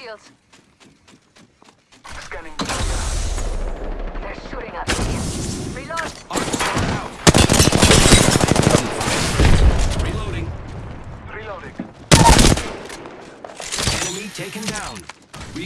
shields. Scanning. They're shooting at me. Reload. Out. Reloading. Reloading. Enemy taken down.